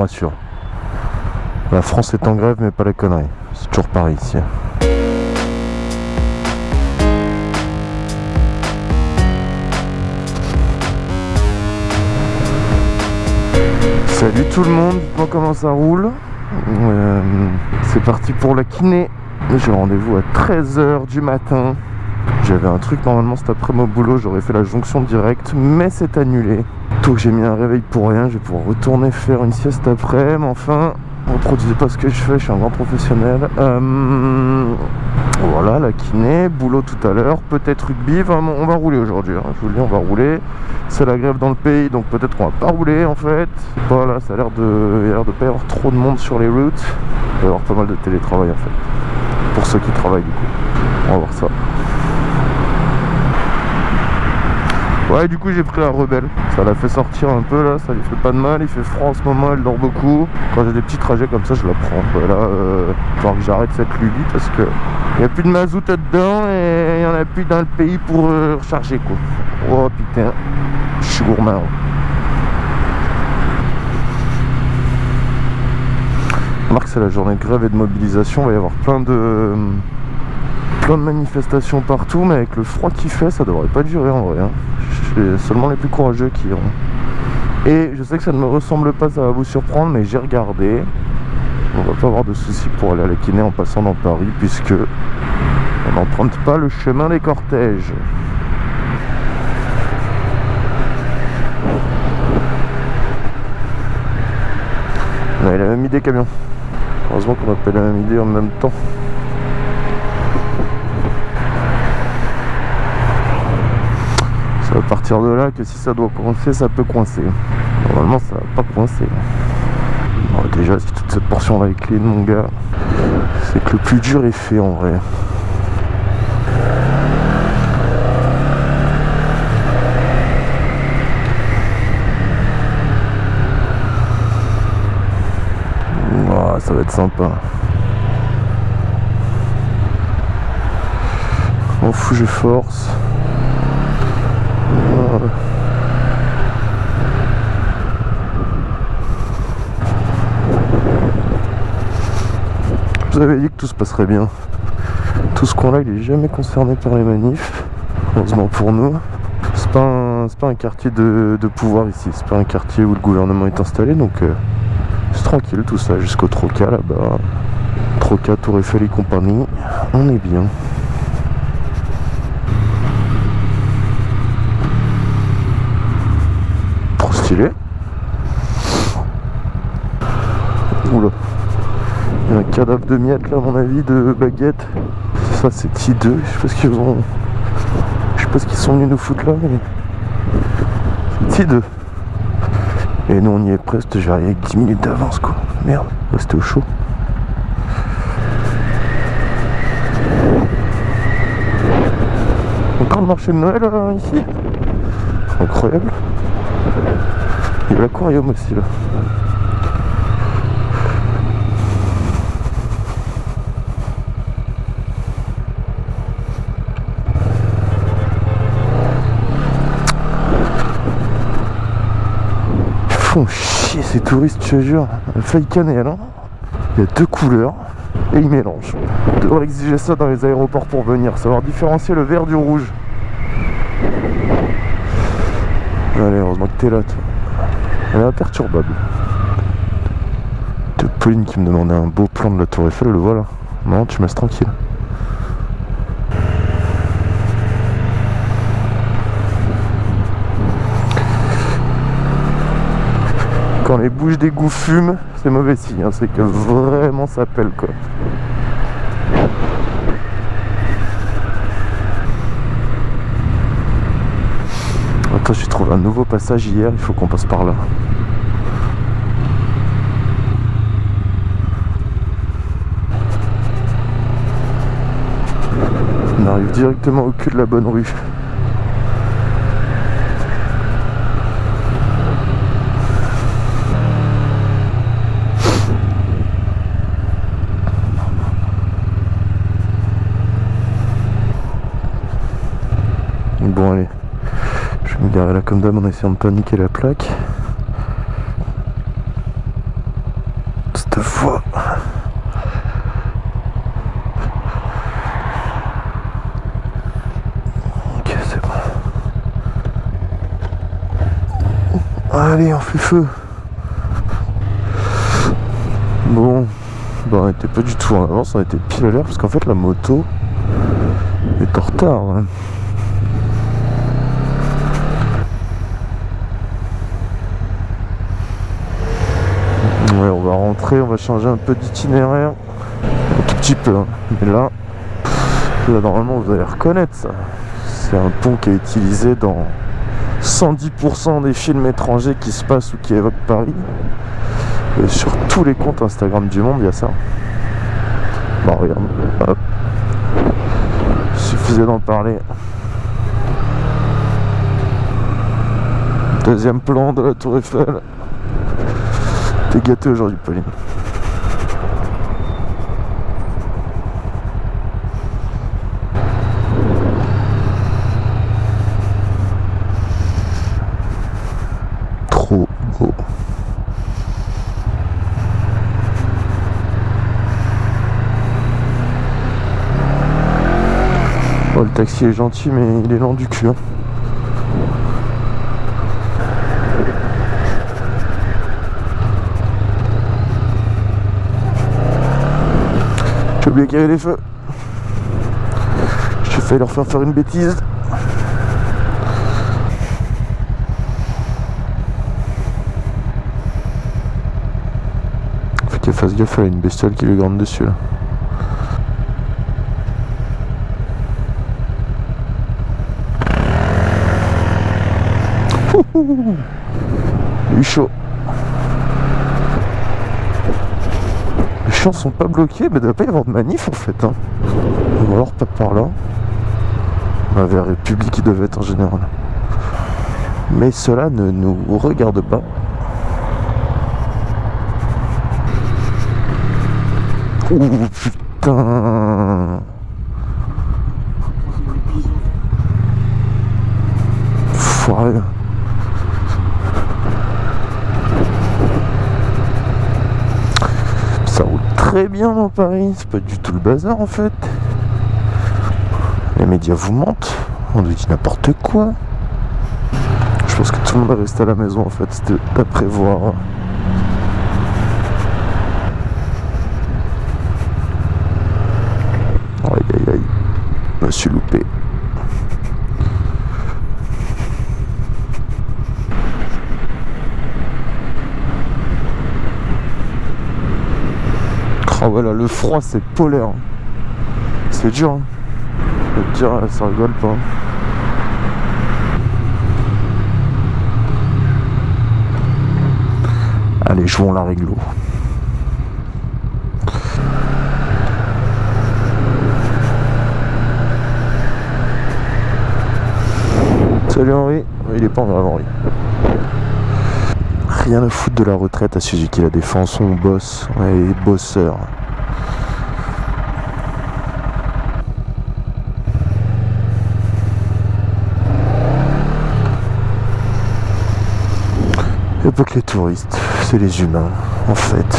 rassure. La France est en grève, mais pas la connerie. C'est toujours pareil ici. Salut tout le monde, comment ça roule. Euh, c'est parti pour la kiné. J'ai rendez-vous à 13h du matin. J'avais un truc normalement cet après-midi au boulot, j'aurais fait la jonction directe, mais c'est annulé. Donc j'ai mis un réveil pour rien, je vais pouvoir retourner faire une sieste après, mais enfin, reproduisez pas ce que je fais, je suis un grand professionnel. Euh, voilà, la kiné, boulot tout à l'heure, peut-être rugby, on va rouler aujourd'hui, hein. je vous le dis, on va rouler. C'est la grève dans le pays, donc peut-être qu'on va pas rouler en fait. Voilà, ça a l'air de, l'air de pas y avoir trop de monde sur les routes. Il va y avoir pas mal de télétravail en fait, pour ceux qui travaillent du coup. On va voir ça. Ouais du coup j'ai pris la rebelle. Ça l'a fait sortir un peu là, ça lui fait pas de mal. Il fait froid en ce moment, elle dort beaucoup. Quand j'ai des petits trajets comme ça je la prends. Là, euh, que j'arrête cette lubie parce que Il n'y a plus de mazout dedans Et il n'y en a plus dans le pays pour euh, recharger quoi. Oh putain. Je suis gourmand. Remarque c'est la journée grève et de mobilisation. Il va y avoir plein de plein de manifestations partout, mais avec le froid qui fait, ça devrait pas durer en vrai. Hein. C'est seulement les plus courageux qui iront. Et je sais que ça ne me ressemble pas, ça va vous surprendre, mais j'ai regardé. On va pas avoir de soucis pour aller à la kiné en passant dans Paris, puisque on n'emprunte pas le chemin des cortèges. On a la même idée camion. Heureusement qu'on appelle la même idée en même temps. à de là que si ça doit coincer, ça peut coincer. Normalement, ça va pas coincer. déjà, si toute cette portion là est clean, mon gars, c'est que le plus dur est fait en vrai. ça va être sympa. M'en fous, je force. Je vous avais dit que tout se passerait bien. Tout ce qu'on a, il est jamais concerné par les manifs. Heureusement pour nous. C'est pas un, pas un quartier de, pouvoir ici. C'est pas un quartier où le gouvernement est installé. Donc euh, c'est tranquille tout ça. Jusqu'au Troca là-bas. Troca, Tour Eiffel et compagnie. On est bien. Oula. Il y a un cadavre de miettes là à mon avis de baguette. Ça c'est T2. Je sais pas ce qu'ils ont. Je sais pas ce qu'ils sont venus nous foutre là mais. C'est T2. Et nous on y est presque, j'arrive avec 10 minutes d'avance quoi. Merde, c'était au chaud. Encore le marché de Noël euh, ici Incroyable. Il y a l'aquarium aussi là. Ils font chier ces touristes, je te jure. Feuille cannelle, hein. Il y a deux couleurs et ils mélangent. On exiger ça dans les aéroports pour venir, savoir différencier le vert du rouge. Allez, heureusement que t'es là, toi. Elle est imperturbable. De Pauline qui me demandait un beau plan de la tour Eiffel, le voilà. Non, tu me laisses tranquille. Quand les bouches d'égout fument, c'est mauvais signe, hein. c'est que vraiment ça pèle quoi. Attends, j'ai trouvé un nouveau passage hier, il faut qu'on passe par là. On arrive directement au cul de la bonne rue. Bon allez, là comme d'hab en essayant de paniquer la plaque. deux fois. Ok, c'est bon. Allez, on fait feu. Bon, bah, on était pas du tout en avance, on était pile à l'heure parce qu'en fait la moto est en retard. hein. On va changer un peu d'itinéraire. Un tout petit peu, hein. mais là, là, normalement vous allez reconnaître ça. C'est un pont qui est utilisé dans 110% des films étrangers qui se passent ou qui évoquent Paris. Et sur tous les comptes Instagram du monde, il y a ça. Bah regarde, hop. Suffisait d'en parler. Deuxième plan de la Tour Eiffel. T'es gâté aujourd'hui, Pauline. Trop beau. Oh, le taxi est gentil, mais il est lent du cul. hein. J'ai oublié qu'il y avait des feux. J'ai failli leur faire faire une bêtise. Faut qu'il fasse gaffe, y a une bestiole qui lui grimpe dessus là. Il est chaud. Sont pas bloqués, mais il doit pas y avoir de manif en fait. Hein. Ou alors pas par là. Bah, vers République qui devait être en général. Mais cela ne nous regarde pas. Ouh putain Foiré. Ça roule très bien dans Paris, c'est pas du tout le bazar en fait. Les médias vous mentent, on nous dit n'importe quoi. Je pense que tout le monde est resté à la maison en fait, c'était à prévoir. Aïe aïe aïe, me suis loupé. Oh voilà, le froid c'est polaire. C'est dur. Hein. Te dire, ça rigole pas. Allez, jouons la réglo. Salut Henri. Il est pas en grave Henri. Rien à foutre de la retraite à Suzuki La Défense, on bosse, on est bosseurs. Pas que les touristes, c'est les humains, en fait.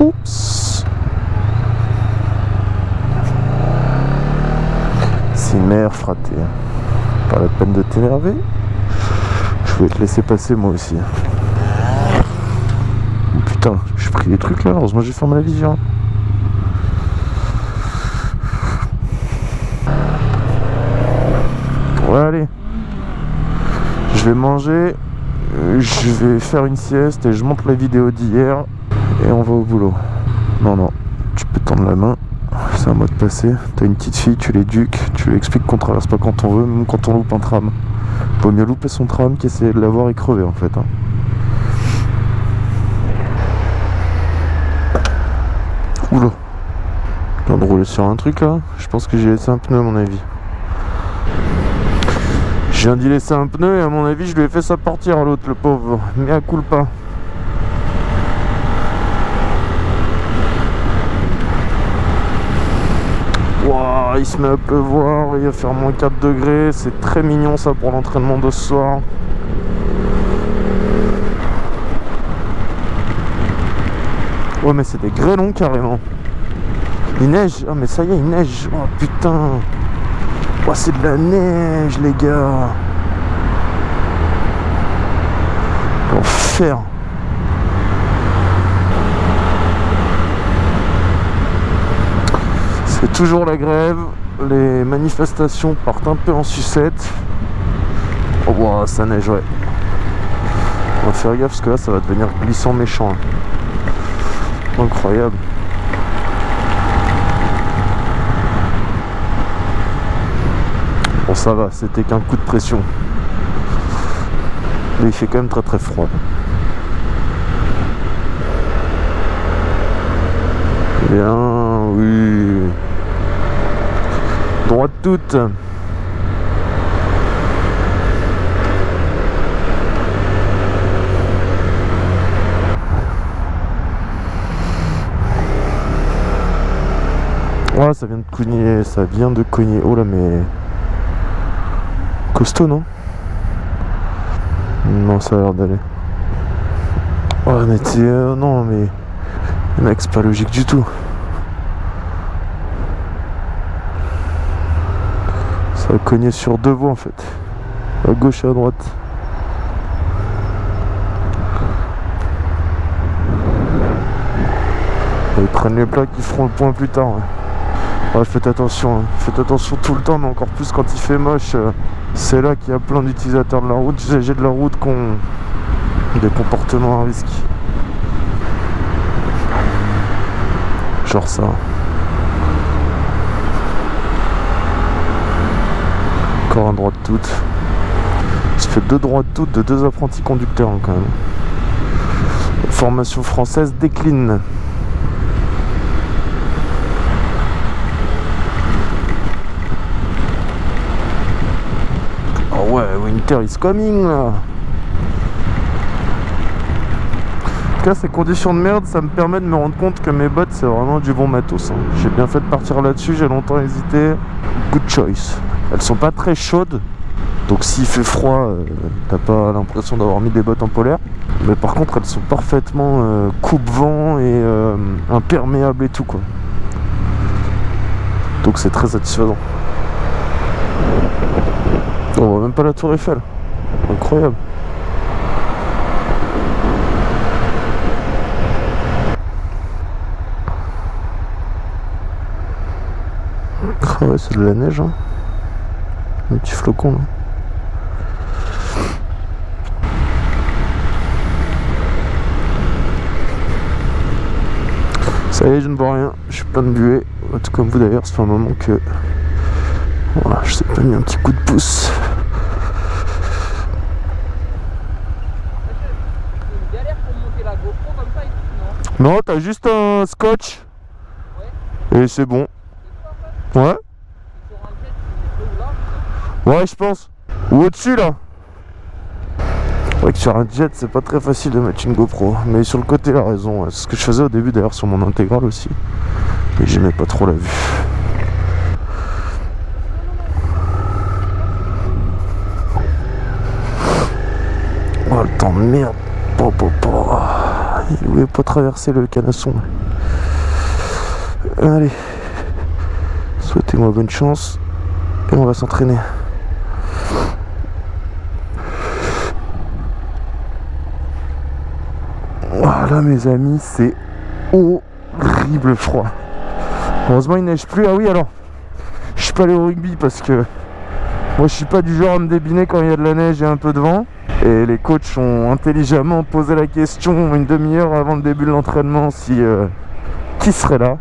Oups C'est une mère fraté. Pas la peine de t'énerver. Je vais te laisser passer moi aussi. Oh, putain, j'ai pris des trucs là, heureusement j'ai fermé la vision. Ouais allez. Je vais manger, euh, je vais faire une sieste et je monte la vidéo d'hier et on va au boulot. Non non, tu peux tendre la main, c'est un mot de passé. T'as une petite fille, tu l'éduques, tu lui expliques qu'on traverse pas quand on veut, même quand on loupe un tram. Vaut mieux louper son tram qu'essayer de l'avoir et crever en fait. hein. Oula. Je viens de rouler sur un truc là? Je pense que j'ai laissé un pneu à mon avis. Je viens d'y laisser un pneu et à mon avis je lui ai fait ça partir à l'autre le pauvre. Mais à coup pas. Ouah, il se met à pleuvoir, il va faire moins 4 degrés, c'est très mignon ça pour l'entraînement de ce soir. Ouais, mais c'est des grêlons carrément. Il neige. Oh, mais ça y est, il neige. Oh putain. C'est de la neige, les gars. L'enfer. C'est toujours la grève. Les manifestations partent un peu en sucette. Oh, ça neige, ouais. On va faire gaffe parce que là, ça va devenir glissant méchant. hein. Incroyable. Ça va, c'était qu'un coup de pression. Mais il fait quand même très très froid. Bien, oui. Droite toute. Ouais, ça vient de cogner, ça vient de cogner. Oh là, mais. Costaud, non Non, ça a l'air d'aller. Ouais, mais euh, non, mais. Mec, c'est pas logique du tout. Ça va cogner sur deux voies en fait. À gauche et à droite. Ils prennent les plaques, ils feront le point plus tard. Faites attention, hein. faites attention tout le temps, mais encore plus quand il fait moche. euh, C'est là qu'il y a plein d'utilisateurs de la route, usagers de la route qui ont des comportements à risque. Genre ça. Encore un droite toute. Ça fait deux droites toutes de deux apprentis conducteurs hein, quand même. Formation française décline. Oh ouais, winter is coming là. En tout cas, ces conditions de merde, ça me permet de me rendre compte que mes bottes, c'est vraiment du bon matos. hein. J'ai bien fait de partir là-dessus, j'ai longtemps hésité. Good choice. Elles sont pas très chaudes, donc s'il fait froid, euh, t'as pas l'impression d'avoir mis des bottes en polaire. Mais par contre, elles sont parfaitement euh, coupe-vent et euh, imperméables et tout quoi. Donc c'est très satisfaisant. On voit même pas la tour Eiffel. Incroyable. Ah c'est de la neige. Hein. Un petit flocon là. Ça y est, je ne vois rien. Je suis plein de buée. Tout comme vous d'ailleurs, fait un moment que. Voilà, je t'ai pas mis un petit coup de pouce. C'est une galère pour monter la GoPro comme ça et tout, non t'as juste un scotch. Et c'est bon. Ouais Ouais, je pense. Ou au-dessus là. Ouais, que sur un jet, c'est pas très facile de mettre une GoPro. Mais sur le côté, il a raison. C'est ce que je faisais au début d'ailleurs sur mon intégrale aussi. Et j'aimais pas trop la vue. Oh, le temps de merde. Po, po, po. Il voulait pas traverser le canasson. Allez. Souhaitez-moi bonne chance. Et on va s'entraîner. Voilà mes amis, c'est horrible froid. Heureusement il neige plus. Ah oui alors, je suis pas allé au rugby parce que moi je suis pas du genre à me débiner quand il y a de la neige et un peu de vent. Et les coachs ont intelligemment posé la question une demi-heure avant le début de l'entraînement si euh, qui serait là.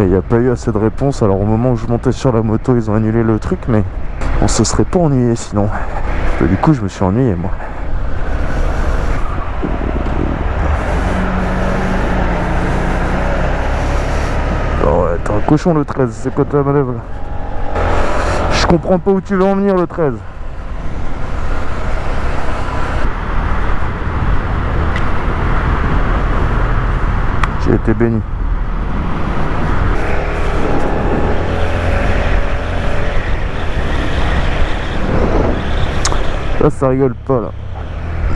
Et il n'y a pas eu assez de réponses. Alors au moment où je montais sur la moto, ils ont annulé le truc, mais on se serait pas ennuyé sinon. Du coup, je me suis ennuyé moi. T'es un cochon le 13, c'est quoi ta manœuvre? Je comprends pas où tu veux en venir le 13. J'ai été béni. Là, ça rigole pas, là.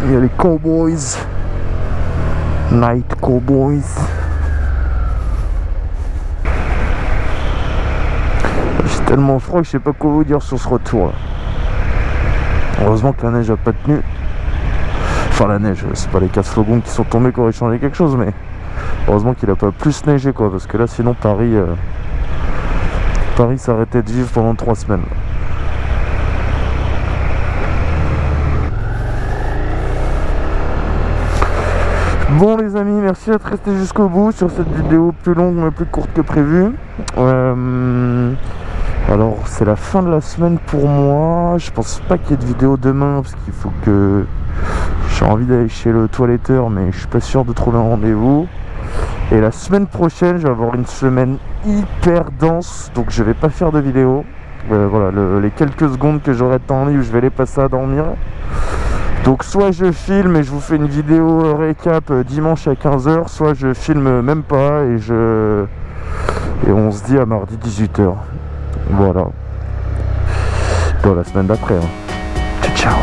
Il y a les Cowboys. Night Cowboys. J'ai tellement froid que je sais pas quoi vous dire sur ce retour, là. Heureusement que la neige a pas tenu. Enfin, la neige, c'est pas les 4 slogons qui sont tombés qui auraient changé quelque chose, mais heureusement qu'il a pas plus neigé quoi, parce que là sinon Paris, euh, Paris s'arrêtait de vivre pendant 3 semaines. Bon les amis, merci d'être restés jusqu'au bout sur cette vidéo plus longue mais plus courte que prévu. Euh, alors c'est la fin de la semaine pour moi. Je pense pas qu'il y ait de vidéo demain parce qu'il faut que j'ai envie d'aller chez le toiletteur mais je suis pas sûr de trouver un rendez-vous. Et la semaine prochaine, je vais avoir une semaine hyper dense donc je vais pas faire de vidéo. Euh, voilà, le- les quelques secondes que j'aurai de temps libre, je vais les passer à dormir. Donc soit je filme et je vous fais une vidéo euh, récap euh, dimanche à 15h, soit je filme même pas et je et on se dit à mardi 18h. Voilà. Dans la semaine d'après. hein. Ciao.